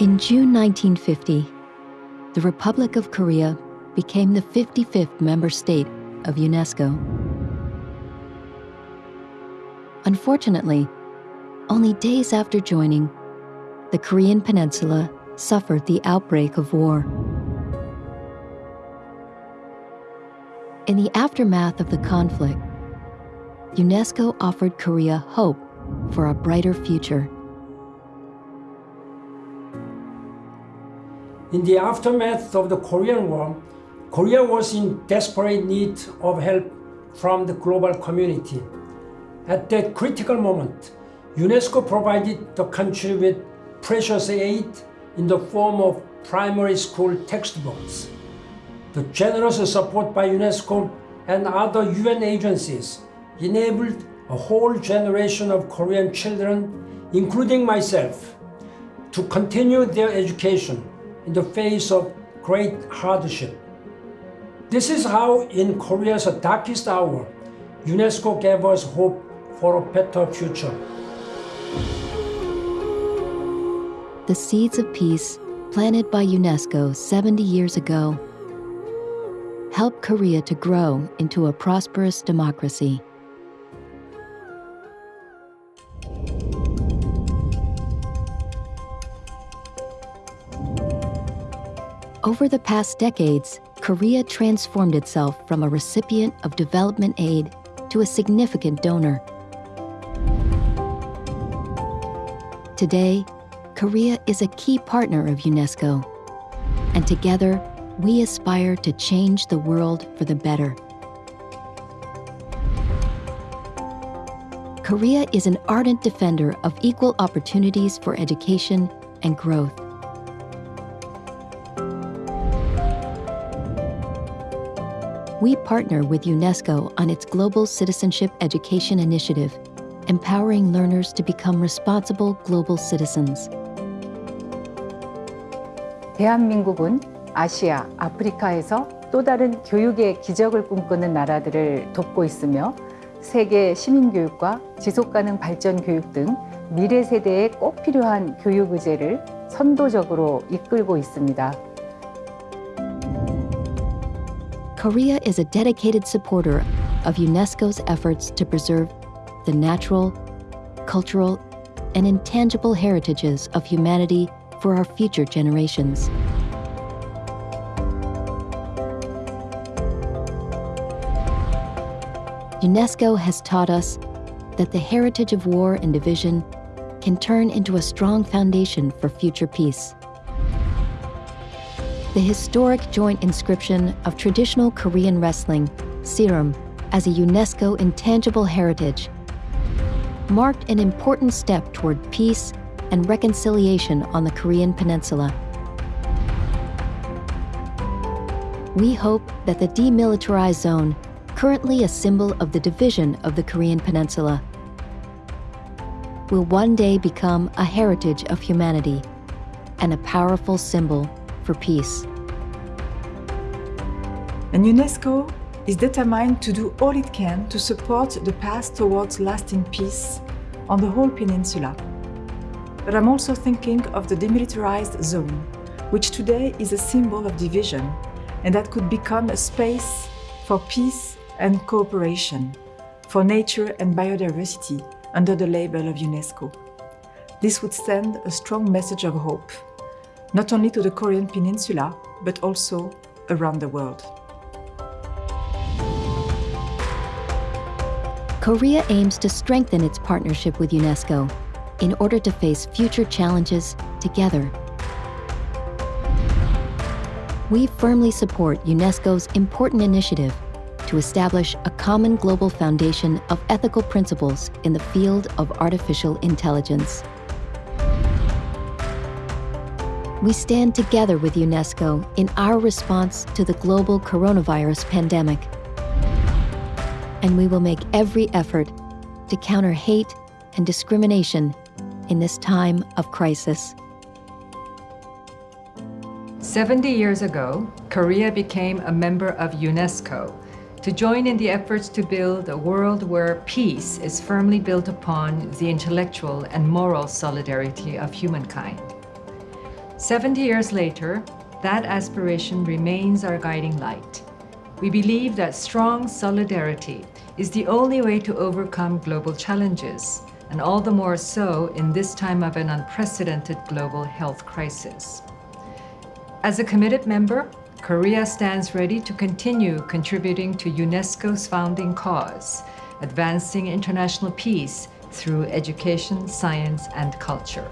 In June 1950, the Republic of Korea became the 55th member state of UNESCO. Unfortunately, only days after joining, the Korean peninsula suffered the outbreak of war. In the aftermath of the conflict, UNESCO offered Korea hope for a brighter future. In the aftermath of the Korean War, Korea was in desperate need of help from the global community. At that critical moment, UNESCO provided the country with precious aid in the form of primary school textbooks. The generous support by UNESCO and other UN agencies enabled a whole generation of Korean children, including myself, to continue their education in the face of great hardship. This is how, in Korea's darkest hour, UNESCO gave us hope for a better future. The seeds of peace planted by UNESCO 70 years ago helped Korea to grow into a prosperous democracy. Over the past decades, Korea transformed itself from a recipient of development aid to a significant donor. Today, Korea is a key partner of UNESCO, and together we aspire to change the world for the better. Korea is an ardent defender of equal opportunities for education and growth. We partner with UNESCO on its Global Citizenship Education Initiative, empowering learners to become responsible global citizens. 대한민국은 아시아, 아프리카에서 또 다른 교육의 기적을 꿈꾸는 나라들을 돕고 있으며 세계 시민교육과 지속가능 발전 교육 등 미래 세대에 꼭 필요한 교육 의제를 선도적으로 이끌고 있습니다. Korea is a dedicated supporter of UNESCO's efforts to preserve the natural, cultural, and intangible heritages of humanity for our future generations. UNESCO has taught us that the heritage of war and division can turn into a strong foundation for future peace. The historic joint inscription of traditional Korean wrestling, Ssireum, as a UNESCO intangible heritage, marked an important step toward peace and reconciliation on the Korean peninsula. We hope that the demilitarized zone currently a symbol of the division of the Korean peninsula, will one day become a heritage of humanity and a powerful symbol for peace. And UNESCO is determined to do all it can to support the path towards lasting peace on the whole peninsula. But I'm also thinking of the demilitarized zone, which today is a symbol of division and that could become a space for peace and cooperation for nature and biodiversity under the label of UNESCO. This would send a strong message of hope, not only to the Korean peninsula, but also around the world. Korea aims to strengthen its partnership with UNESCO in order to face future challenges together. We firmly support UNESCO's important initiative to establish a common global foundation of ethical principles in the field of artificial intelligence. We stand together with UNESCO in our response to the global coronavirus pandemic. And we will make every effort to counter hate and discrimination in this time of crisis. 70 years ago, Korea became a member of UNESCO to join in the efforts to build a world where peace is firmly built upon the intellectual and moral solidarity of humankind. 70 years later, that aspiration remains our guiding light. We believe that strong solidarity is the only way to overcome global challenges, and all the more so in this time of an unprecedented global health crisis. As a committed member, Korea stands ready to continue contributing to UNESCO's founding cause, advancing international peace through education, science, and culture.